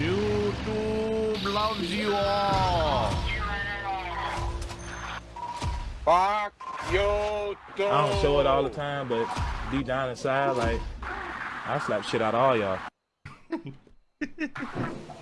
YouTube loves you all. Fuck YouTube. I don't show it all the time, but deep down inside, like I slap shit out of all y'all.